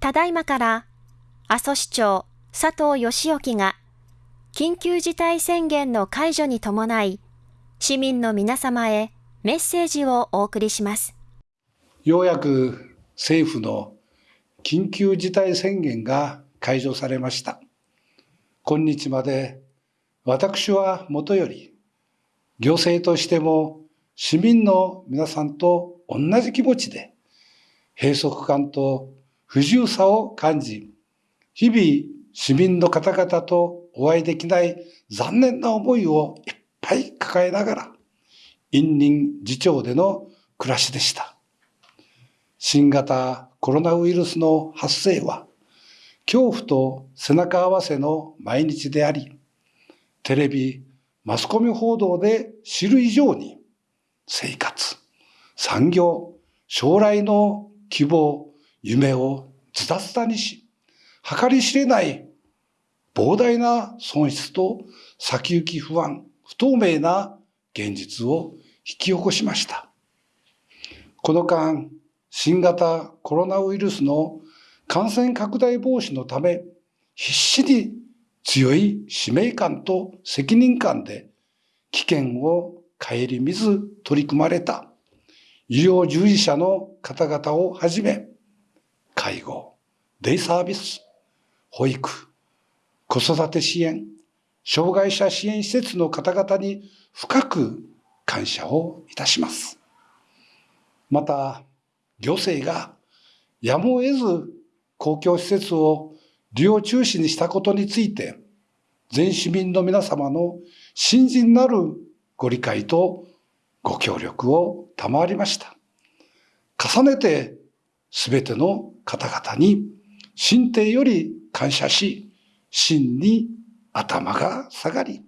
ただいまから阿蘇市長佐藤義興が緊急事態宣言の解除に伴い市民の皆様へメッセージをお送りします。ようやく政府の緊急事態宣言が解除されました。今日まで私はもとより行政としても市民の皆さんと同じ気持ちで閉塞感と不自由さを感じ、日々市民の方々とお会いできない残念な思いをいっぱい抱えながら、隠忍自重での暮らしでした。新型コロナウイルスの発生は、恐怖と背中合わせの毎日であり、テレビ、マスコミ報道で知る以上に、生活、産業、将来の希望、夢をズタズタにし、計り知れない膨大な損失と先行き不安、不透明な現実を引き起こしました。この間、新型コロナウイルスの感染拡大防止のため、必死に強い使命感と責任感で危険を顧みず取り組まれた医療従事者の方々をはじめ、介護、デイサービス、保育、子育て支援、障害者支援施設の方々に深く感謝をいたします。また、行政がやむを得ず公共施設を利用中止にしたことについて、全市民の皆様の信心なるご理解とご協力を賜りました。重ねてすべての方々に心底より感謝し、真に頭が下がり、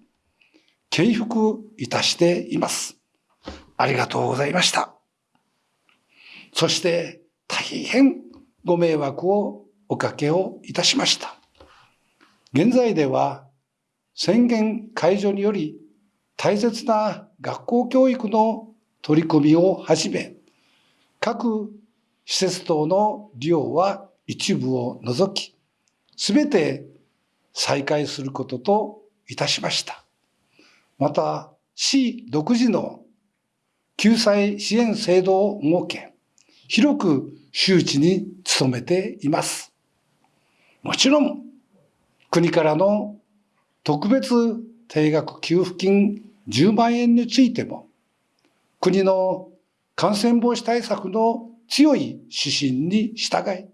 敬服いたしています。ありがとうございました。そして大変ご迷惑をおかけをいたしました。現在では宣言解除により大切な学校教育の取り組みをはじめ、各施設等の利用は一部を除き、すべて再開することといたしました。また、市独自の救済支援制度を設け、広く周知に努めています。もちろん、国からの特別定額給付金10万円についても、国の感染防止対策の強い指針に従い、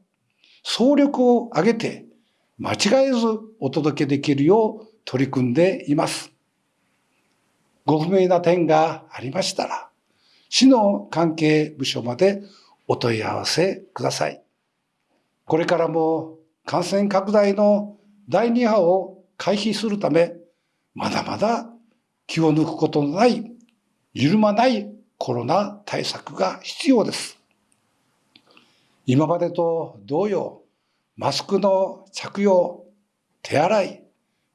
総力を挙げて間違えずお届けできるよう取り組んでいます。ご不明な点がありましたら、市の関係部署までお問い合わせください。これからも感染拡大の第2波を回避するため、まだまだ気を抜くことのない、緩まないコロナ対策が必要です。今までと同様、マスクの着用、手洗い、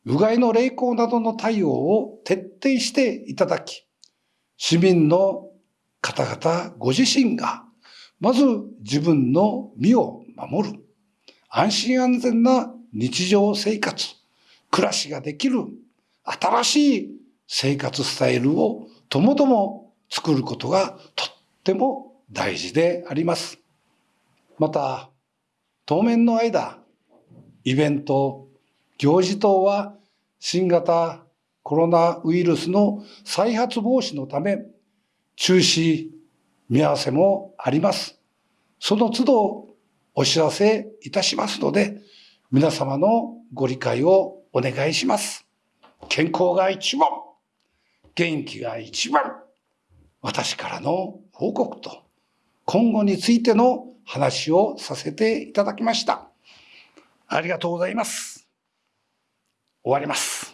うがいの励行などの対応を徹底していただき、市民の方々ご自身が、まず自分の身を守る、安心安全な日常生活、暮らしができる新しい生活スタイルをともとも作ることがとっても大事であります。また、当面の間、イベント、行事等は新型コロナウイルスの再発防止のため中止、見合わせもあります。その都度お知らせいたしますので、皆様のご理解をお願いします。健康が一番、元気が一番、私からの報告と、今後についての話をさせていただきました。ありがとうございます。終わります。